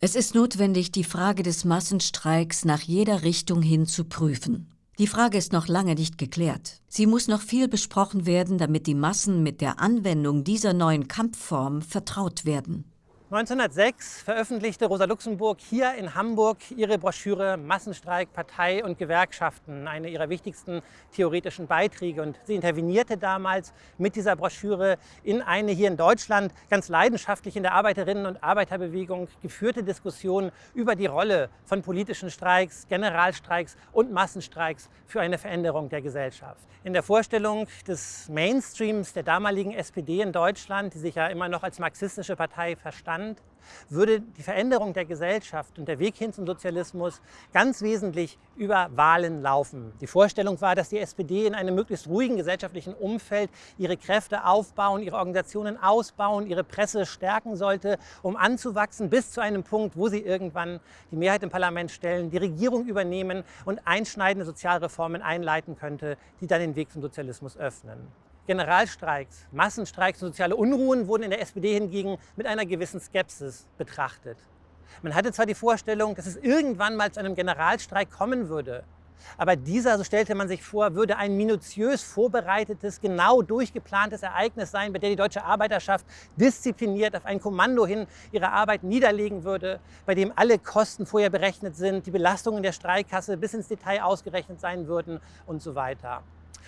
Es ist notwendig, die Frage des Massenstreiks nach jeder Richtung hin zu prüfen. Die Frage ist noch lange nicht geklärt. Sie muss noch viel besprochen werden, damit die Massen mit der Anwendung dieser neuen Kampfform vertraut werden. 1906 veröffentlichte Rosa Luxemburg hier in Hamburg ihre Broschüre Massenstreik, Partei und Gewerkschaften, eine ihrer wichtigsten theoretischen Beiträge. Und sie intervenierte damals mit dieser Broschüre in eine hier in Deutschland ganz leidenschaftlich in der Arbeiterinnen- und Arbeiterbewegung geführte Diskussion über die Rolle von politischen Streiks, Generalstreiks und Massenstreiks für eine Veränderung der Gesellschaft. In der Vorstellung des Mainstreams der damaligen SPD in Deutschland, die sich ja immer noch als marxistische Partei verstand, Land würde die Veränderung der Gesellschaft und der Weg hin zum Sozialismus ganz wesentlich über Wahlen laufen. Die Vorstellung war, dass die SPD in einem möglichst ruhigen gesellschaftlichen Umfeld ihre Kräfte aufbauen, ihre Organisationen ausbauen, ihre Presse stärken sollte, um anzuwachsen bis zu einem Punkt, wo sie irgendwann die Mehrheit im Parlament stellen, die Regierung übernehmen und einschneidende Sozialreformen einleiten könnte, die dann den Weg zum Sozialismus öffnen. Generalstreiks, Massenstreiks und soziale Unruhen wurden in der SPD hingegen mit einer gewissen Skepsis betrachtet. Man hatte zwar die Vorstellung, dass es irgendwann mal zu einem Generalstreik kommen würde, aber dieser, so stellte man sich vor, würde ein minutiös vorbereitetes, genau durchgeplantes Ereignis sein, bei dem die deutsche Arbeiterschaft diszipliniert auf ein Kommando hin ihre Arbeit niederlegen würde, bei dem alle Kosten vorher berechnet sind, die Belastungen der Streikkasse bis ins Detail ausgerechnet sein würden und so weiter.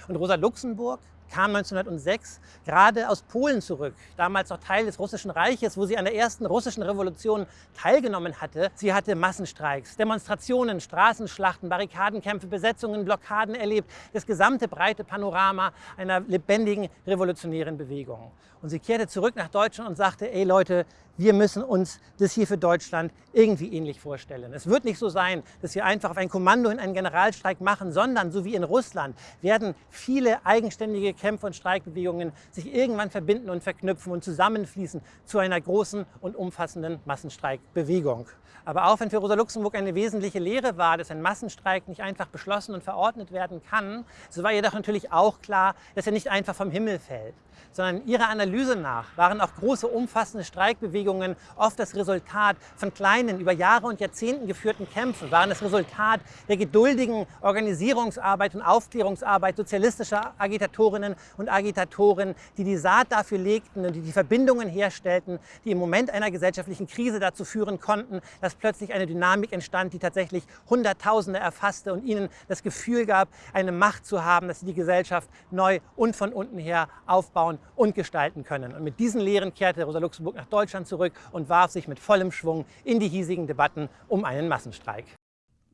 Und Rosa Luxemburg kam 1906 gerade aus Polen zurück, damals noch Teil des Russischen Reiches, wo sie an der ersten russischen Revolution teilgenommen hatte. Sie hatte Massenstreiks, Demonstrationen, Straßenschlachten, Barrikadenkämpfe, Besetzungen, Blockaden erlebt, das gesamte breite Panorama einer lebendigen revolutionären Bewegung. Und sie kehrte zurück nach Deutschland und sagte, ey Leute, wir müssen uns das hier für Deutschland irgendwie ähnlich vorstellen. Es wird nicht so sein, dass wir einfach auf ein Kommando in einen Generalstreik machen, sondern so wie in Russland werden viele eigenständige Kämpfe und Streikbewegungen sich irgendwann verbinden und verknüpfen und zusammenfließen zu einer großen und umfassenden Massenstreikbewegung. Aber auch wenn für Rosa Luxemburg eine wesentliche Lehre war, dass ein Massenstreik nicht einfach beschlossen und verordnet werden kann, so war ihr doch natürlich auch klar, dass er nicht einfach vom Himmel fällt, sondern ihrer Analyse nach waren auch große, umfassende Streikbewegungen oft das Resultat von kleinen, über Jahre und Jahrzehnten geführten Kämpfen, waren das Resultat der geduldigen Organisierungsarbeit und Aufklärungsarbeit sozialistischer Agitatorinnen und Agitatoren, die die Saat dafür legten und die die Verbindungen herstellten, die im Moment einer gesellschaftlichen Krise dazu führen konnten, dass plötzlich eine Dynamik entstand, die tatsächlich Hunderttausende erfasste und ihnen das Gefühl gab, eine Macht zu haben, dass sie die Gesellschaft neu und von unten her aufbauen und gestalten können. Und mit diesen Lehren kehrte Rosa Luxemburg nach Deutschland zurück und warf sich mit vollem Schwung in die hiesigen Debatten um einen Massenstreik.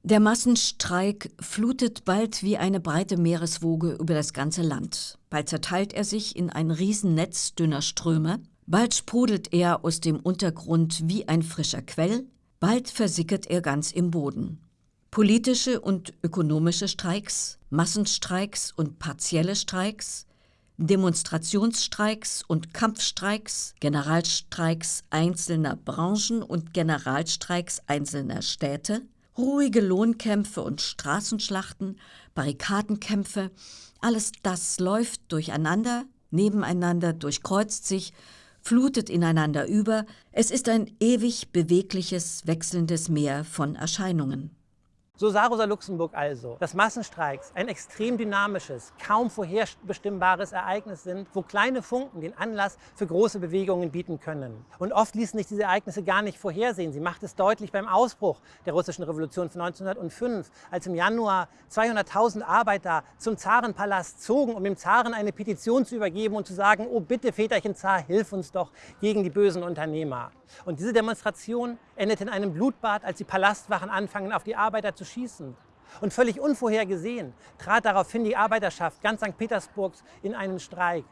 Der Massenstreik flutet bald wie eine breite Meereswoge über das ganze Land. Bald zerteilt er sich in ein Riesennetz dünner Ströme, bald sprudelt er aus dem Untergrund wie ein frischer Quell, bald versickert er ganz im Boden. Politische und ökonomische Streiks, Massenstreiks und partielle Streiks, Demonstrationsstreiks und Kampfstreiks, Generalstreiks einzelner Branchen und Generalstreiks einzelner Städte, ruhige Lohnkämpfe und Straßenschlachten, Barrikadenkämpfe, alles das läuft durcheinander, nebeneinander, durchkreuzt sich, flutet ineinander über, es ist ein ewig bewegliches, wechselndes Meer von Erscheinungen. So sah Rosa Luxemburg also, dass Massenstreiks ein extrem dynamisches, kaum vorherbestimmbares Ereignis sind, wo kleine Funken den Anlass für große Bewegungen bieten können. Und oft ließen sich diese Ereignisse gar nicht vorhersehen. Sie macht es deutlich beim Ausbruch der russischen Revolution von 1905, als im Januar 200.000 Arbeiter zum Zarenpalast zogen, um dem Zaren eine Petition zu übergeben und zu sagen, oh bitte Väterchen Zar, hilf uns doch gegen die bösen Unternehmer. Und diese Demonstration endete in einem Blutbad, als die Palastwachen anfangen, auf die Arbeiter zu schießen. Und völlig unvorhergesehen trat daraufhin die Arbeiterschaft ganz St. Petersburgs in einen Streik,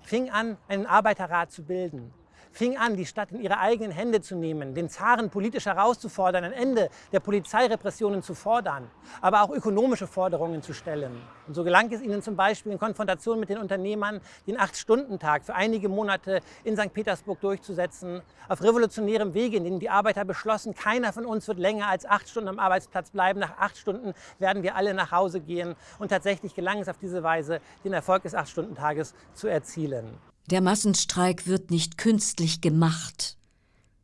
fing an, einen Arbeiterrat zu bilden fing an, die Stadt in ihre eigenen Hände zu nehmen, den Zaren politisch herauszufordern, ein Ende der Polizeirepressionen zu fordern, aber auch ökonomische Forderungen zu stellen. Und so gelang es ihnen zum Beispiel in Konfrontation mit den Unternehmern, den Acht-Stunden-Tag für einige Monate in St. Petersburg durchzusetzen, auf revolutionärem Wege, in dem die Arbeiter beschlossen, keiner von uns wird länger als acht Stunden am Arbeitsplatz bleiben. Nach acht Stunden werden wir alle nach Hause gehen. Und tatsächlich gelang es auf diese Weise, den Erfolg des Acht-Stunden-Tages zu erzielen. Der Massenstreik wird nicht künstlich gemacht.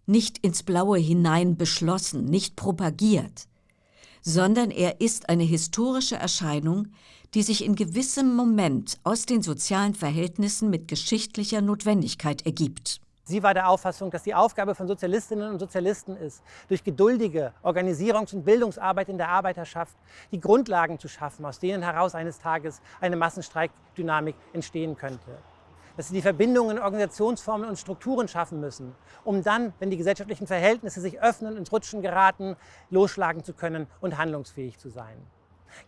nicht ins Blaue hinein beschlossen, nicht propagiert, sondern er ist eine historische Erscheinung, die sich in gewissem Moment aus den sozialen Verhältnissen mit geschichtlicher Notwendigkeit ergibt. Sie war der Auffassung, dass die Aufgabe von Sozialistinnen und Sozialisten ist, durch geduldige Organisierungs- und Bildungsarbeit in der Arbeiterschaft die Grundlagen zu schaffen, aus denen heraus eines Tages eine Massenstreikdynamik entstehen könnte. Dass sie die Verbindungen, Organisationsformen und Strukturen schaffen müssen, um dann, wenn die gesellschaftlichen Verhältnisse sich öffnen, ins Rutschen geraten, losschlagen zu können und handlungsfähig zu sein.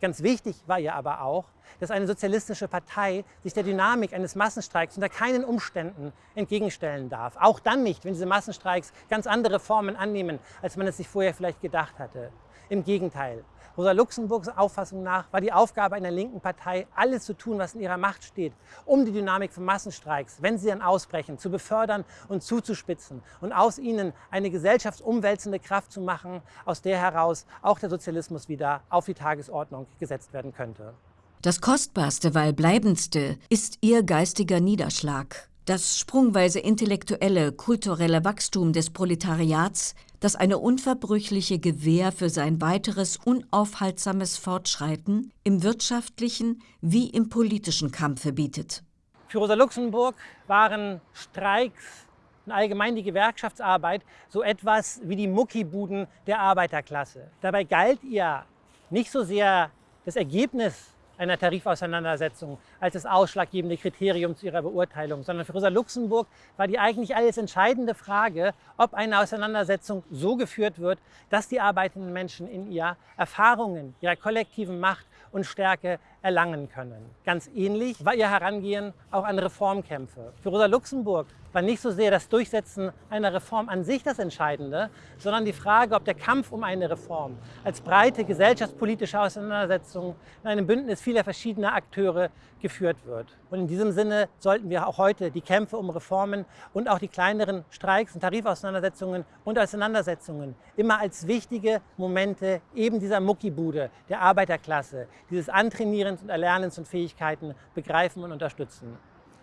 Ganz wichtig war ihr aber auch, dass eine sozialistische Partei sich der Dynamik eines Massenstreiks unter keinen Umständen entgegenstellen darf. Auch dann nicht, wenn diese Massenstreiks ganz andere Formen annehmen, als man es sich vorher vielleicht gedacht hatte. Im Gegenteil, Rosa Luxemburgs Auffassung nach war die Aufgabe einer linken Partei, alles zu tun, was in ihrer Macht steht, um die Dynamik von Massenstreiks, wenn sie dann ausbrechen, zu befördern und zuzuspitzen und aus ihnen eine gesellschaftsumwälzende Kraft zu machen, aus der heraus auch der Sozialismus wieder auf die Tagesordnung gesetzt werden könnte. Das Kostbarste, weil bleibendste, ist ihr geistiger Niederschlag. Das sprungweise intellektuelle, kulturelle Wachstum des Proletariats das eine unverbrüchliche Gewähr für sein weiteres unaufhaltsames Fortschreiten im wirtschaftlichen wie im politischen Kampfe bietet. Für Rosa Luxemburg waren Streiks und allgemein die Gewerkschaftsarbeit so etwas wie die Muckibuden der Arbeiterklasse. Dabei galt ihr nicht so sehr das Ergebnis einer Tarifauseinandersetzung als das ausschlaggebende Kriterium zu ihrer Beurteilung, sondern für Rosa Luxemburg war die eigentlich alles entscheidende Frage, ob eine Auseinandersetzung so geführt wird, dass die arbeitenden Menschen in ihr Erfahrungen ihrer kollektiven Macht und Stärke erlangen können. Ganz ähnlich war ihr Herangehen auch an Reformkämpfe. Für Rosa Luxemburg war nicht so sehr das Durchsetzen einer Reform an sich das Entscheidende, sondern die Frage, ob der Kampf um eine Reform als breite gesellschaftspolitische Auseinandersetzung in einem Bündnis vieler verschiedener Akteure geführt wird. Und in diesem Sinne sollten wir auch heute die Kämpfe um Reformen und auch die kleineren Streiks und Tarifauseinandersetzungen und Auseinandersetzungen immer als wichtige Momente eben dieser Muckibude der Arbeiterklasse, dieses Antrainierens und Erlernens und Fähigkeiten begreifen und unterstützen.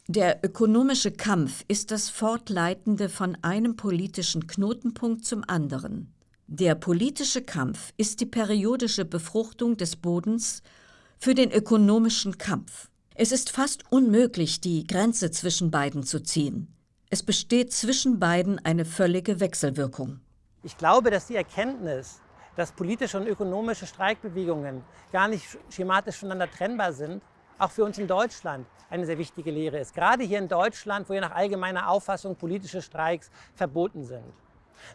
Der ökonomische Kampf ist das Fortleitende von einem politischen Knotenpunkt zum anderen. Der politische Kampf ist die periodische Befruchtung des Bodens für den ökonomischen Kampf. Es ist fast unmöglich, die Grenze zwischen beiden zu ziehen. Es besteht zwischen beiden eine völlige Wechselwirkung. Ich glaube, dass die Erkenntnis, dass politische und ökonomische Streikbewegungen gar nicht schematisch voneinander trennbar sind, auch für uns in Deutschland eine sehr wichtige Lehre ist. Gerade hier in Deutschland, wo ja nach allgemeiner Auffassung politische Streiks verboten sind.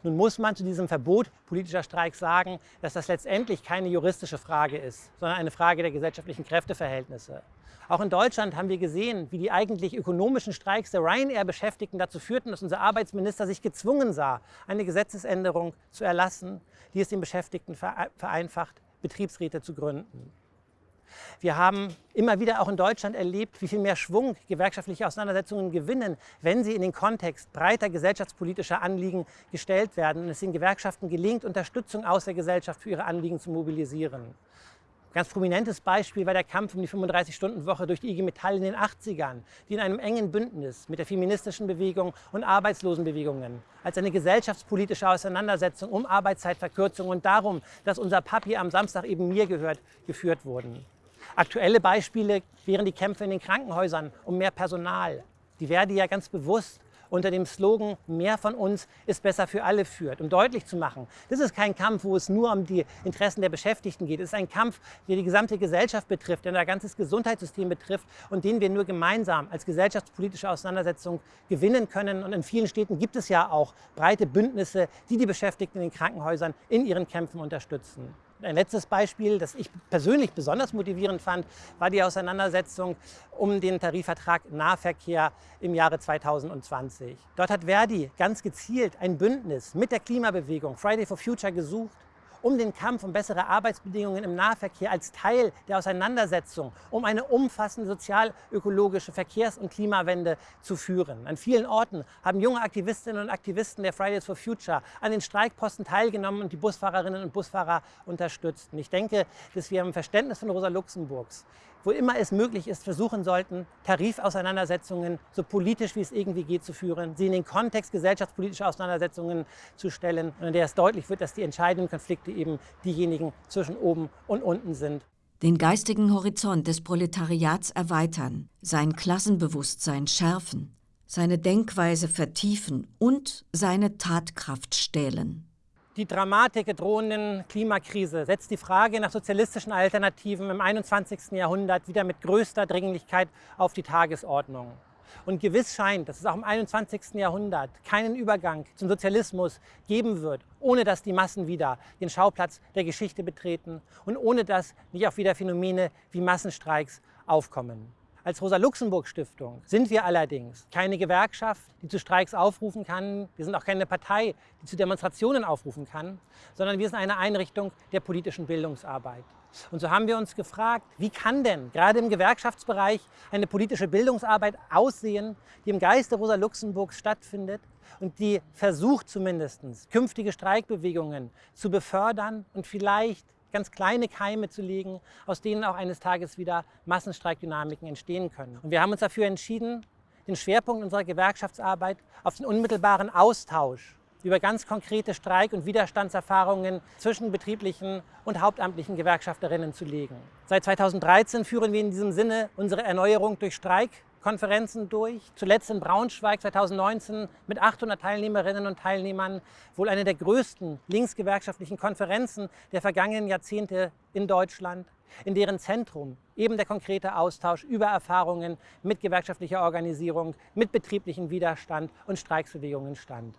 Nun muss man zu diesem Verbot politischer Streiks sagen, dass das letztendlich keine juristische Frage ist, sondern eine Frage der gesellschaftlichen Kräfteverhältnisse. Auch in Deutschland haben wir gesehen, wie die eigentlich ökonomischen Streiks der Ryanair-Beschäftigten dazu führten, dass unser Arbeitsminister sich gezwungen sah, eine Gesetzesänderung zu erlassen, die es den Beschäftigten vereinfacht, Betriebsräte zu gründen. Wir haben immer wieder auch in Deutschland erlebt, wie viel mehr Schwung gewerkschaftliche Auseinandersetzungen gewinnen, wenn sie in den Kontext breiter gesellschaftspolitischer Anliegen gestellt werden und es den Gewerkschaften gelingt, Unterstützung aus der Gesellschaft für ihre Anliegen zu mobilisieren. Ein ganz prominentes Beispiel war der Kampf um die 35-Stunden-Woche durch die IG Metall in den 80ern, die in einem engen Bündnis mit der feministischen Bewegung und Arbeitslosenbewegungen als eine gesellschaftspolitische Auseinandersetzung um Arbeitszeitverkürzung und darum, dass unser Papi am Samstag eben mir gehört, geführt wurden. Aktuelle Beispiele wären die Kämpfe in den Krankenhäusern um mehr Personal. Die Verdi ja ganz bewusst unter dem Slogan Mehr von uns ist besser für alle führt, um deutlich zu machen, das ist kein Kampf, wo es nur um die Interessen der Beschäftigten geht. Es ist ein Kampf, der die gesamte Gesellschaft betrifft, der unser ganzes Gesundheitssystem betrifft und den wir nur gemeinsam als gesellschaftspolitische Auseinandersetzung gewinnen können. Und in vielen Städten gibt es ja auch breite Bündnisse, die die Beschäftigten in den Krankenhäusern in ihren Kämpfen unterstützen. Ein letztes Beispiel, das ich persönlich besonders motivierend fand, war die Auseinandersetzung um den Tarifvertrag Nahverkehr im Jahre 2020. Dort hat Verdi ganz gezielt ein Bündnis mit der Klimabewegung Friday for Future gesucht um den Kampf um bessere Arbeitsbedingungen im Nahverkehr als Teil der Auseinandersetzung um eine umfassende sozial-ökologische Verkehrs- und Klimawende zu führen. An vielen Orten haben junge Aktivistinnen und Aktivisten der Fridays for Future an den Streikposten teilgenommen und die Busfahrerinnen und Busfahrer unterstützt. Und ich denke, dass wir im Verständnis von Rosa Luxemburgs wo immer es möglich ist, versuchen sollten, Tarifauseinandersetzungen so politisch wie es irgendwie geht zu führen, sie in den Kontext gesellschaftspolitischer Auseinandersetzungen zu stellen, in der es deutlich wird, dass die entscheidenden Konflikte eben diejenigen zwischen oben und unten sind. Den geistigen Horizont des Proletariats erweitern, sein Klassenbewusstsein schärfen, seine Denkweise vertiefen und seine Tatkraft stählen. Die Dramatik der drohenden Klimakrise setzt die Frage nach sozialistischen Alternativen im 21. Jahrhundert wieder mit größter Dringlichkeit auf die Tagesordnung. Und gewiss scheint, dass es auch im 21. Jahrhundert keinen Übergang zum Sozialismus geben wird, ohne dass die Massen wieder den Schauplatz der Geschichte betreten und ohne dass nicht auch wieder Phänomene wie Massenstreiks aufkommen. Als Rosa-Luxemburg-Stiftung sind wir allerdings keine Gewerkschaft, die zu Streiks aufrufen kann. Wir sind auch keine Partei, die zu Demonstrationen aufrufen kann, sondern wir sind eine Einrichtung der politischen Bildungsarbeit. Und so haben wir uns gefragt, wie kann denn gerade im Gewerkschaftsbereich eine politische Bildungsarbeit aussehen, die im Geiste Rosa Luxemburgs stattfindet und die versucht zumindest künftige Streikbewegungen zu befördern und vielleicht ganz kleine Keime zu legen, aus denen auch eines Tages wieder Massenstreikdynamiken entstehen können. Und wir haben uns dafür entschieden, den Schwerpunkt unserer Gewerkschaftsarbeit auf den unmittelbaren Austausch über ganz konkrete Streik- und Widerstandserfahrungen zwischen betrieblichen und hauptamtlichen Gewerkschafterinnen zu legen. Seit 2013 führen wir in diesem Sinne unsere Erneuerung durch Streik Konferenzen durch. Zuletzt in Braunschweig 2019 mit 800 Teilnehmerinnen und Teilnehmern, wohl eine der größten linksgewerkschaftlichen Konferenzen der vergangenen Jahrzehnte in Deutschland, in deren Zentrum eben der konkrete Austausch über Erfahrungen mit gewerkschaftlicher Organisierung, mit betrieblichem Widerstand und Streiksbewegungen stand.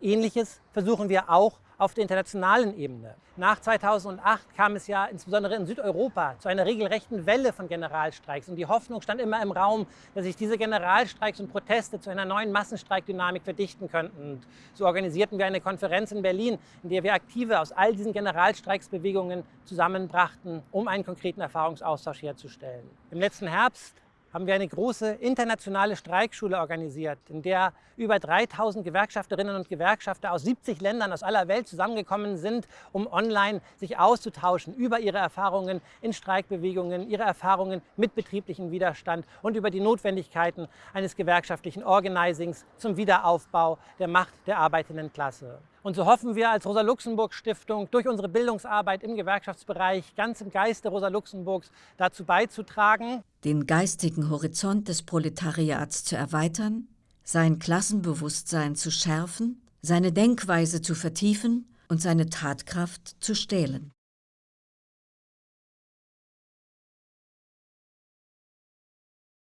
Ähnliches versuchen wir auch auf der internationalen Ebene. Nach 2008 kam es ja insbesondere in Südeuropa zu einer regelrechten Welle von Generalstreiks. Und die Hoffnung stand immer im Raum, dass sich diese Generalstreiks und Proteste zu einer neuen Massenstreikdynamik verdichten könnten. Und so organisierten wir eine Konferenz in Berlin, in der wir Aktive aus all diesen Generalstreiksbewegungen zusammenbrachten, um einen konkreten Erfahrungsaustausch herzustellen. Im letzten Herbst haben wir eine große internationale Streikschule organisiert, in der über 3000 Gewerkschafterinnen und Gewerkschafter aus 70 Ländern aus aller Welt zusammengekommen sind, um online sich auszutauschen über ihre Erfahrungen in Streikbewegungen, ihre Erfahrungen mit betrieblichem Widerstand und über die Notwendigkeiten eines gewerkschaftlichen Organisings zum Wiederaufbau der Macht der arbeitenden Klasse. Und so hoffen wir als Rosa-Luxemburg-Stiftung durch unsere Bildungsarbeit im Gewerkschaftsbereich ganz im Geiste Rosa-Luxemburgs dazu beizutragen, den geistigen Horizont des Proletariats zu erweitern, sein Klassenbewusstsein zu schärfen, seine Denkweise zu vertiefen und seine Tatkraft zu stählen.